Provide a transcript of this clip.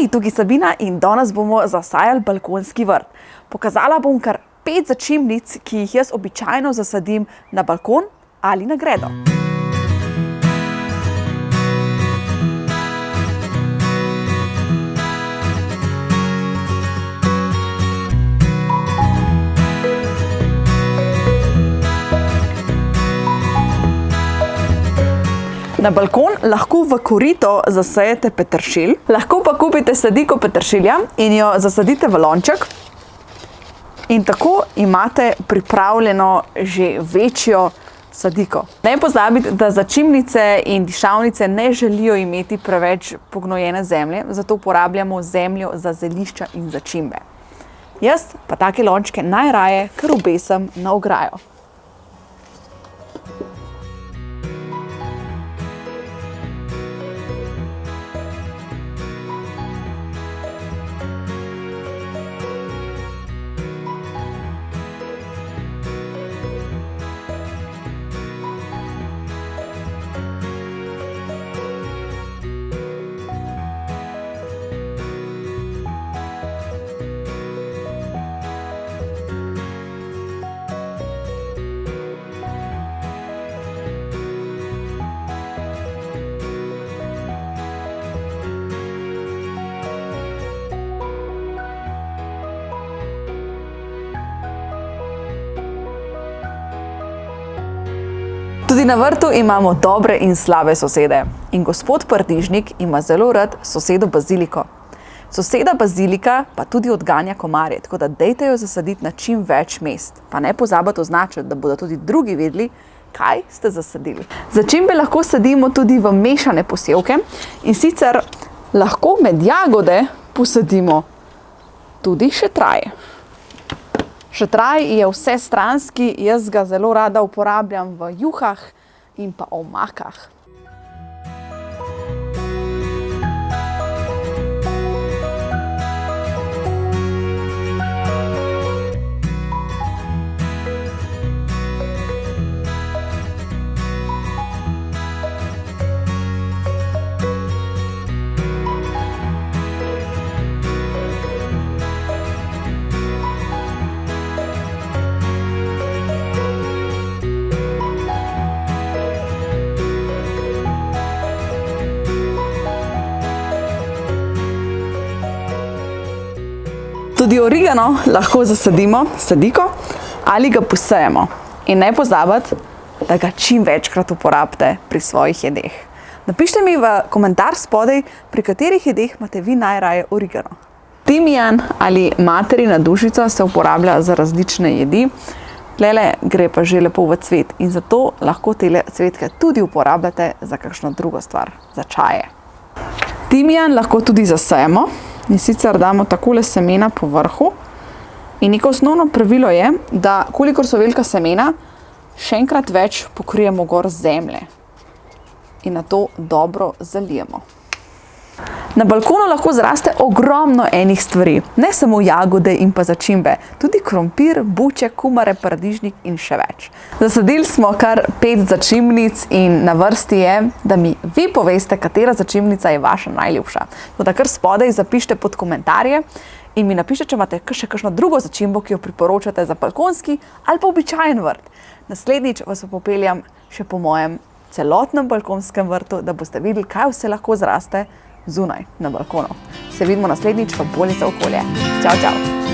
Hej, tukaj Sabina in danes bomo zasajali balkonski vrt. Pokazala bom kar pet začimnic, ki jih jaz običajno zasadim na balkon ali na gredo. Na balkon lahko v korito zasejete peteršilj, lahko pa kupite sadiko peteršilja in jo zasadite v lonček. In tako imate pripravljeno že večjo sadiko. Ne pozabite, da začimnice in dišavnice ne želijo imeti preveč pognojene zemlje, zato uporabljamo zemljo za zelišča in začimbe. Jaz pa take lončke najraje kar obesam na ograjo. Tudi na vrtu imamo dobre in slabe sosede. In gospod Pardižnik ima zelo rad sosedo baziliko. Soseda bazilika pa tudi odganja komarje, tako da dejte jo zasaditi na čim več mest. Pa ne pozabite označiti, da bodo tudi drugi vedeli, kaj ste zasadili. Začimbe lahko sadimo tudi v mešane posevke in sicer lahko med jagode posadimo tudi šetraje. Šetraj je vsestranski, jaz ga zelo rada uporabljam v juhah in pa omakah. Tudi origano lahko zasadimo sadiko ali ga posejemo. In ne pozabiti, da ga čim večkrat uporabite pri svojih jedeh. Napišite mi v komentar spodaj, pri katerih jedeh imate vi najraje origano. Timijan ali materina dušica se uporablja za različne jedi. Tlele gre pa že lepo v cvet in zato lahko tele cvetke tudi uporabljate za kakšno drugo stvar, za čaje. Timijan lahko tudi zasejemo. In sicer damo takole semena po vrhu. In neko osnovno pravilo je, da kolikor so velika semena, še enkrat več pokrijemo gor zemlje. In nato dobro zalijemo. Na balkonu lahko zraste ogromno enih stvari. Ne samo jagode in pa začimbe. Tudi krompir, buče, kumare, paradižnik in še več. Zasadili smo kar pet začimnic in na vrsti je, da mi vi poveste, katera začimnica je vaša najljubša. Tako da kar spodaj zapišite pod komentarje in mi napišite, če imate še kakšno drugo začimbo, ki jo priporočate za balkonski ali pa običajen vrt. Naslednjič vas popeljam še po mojem celotnem balkonskem vrtu, da boste videli, kaj vse lahko zraste zunaj, na balkonu. Se vidimo naslednjič v Bolje za okolje. Čau, čau!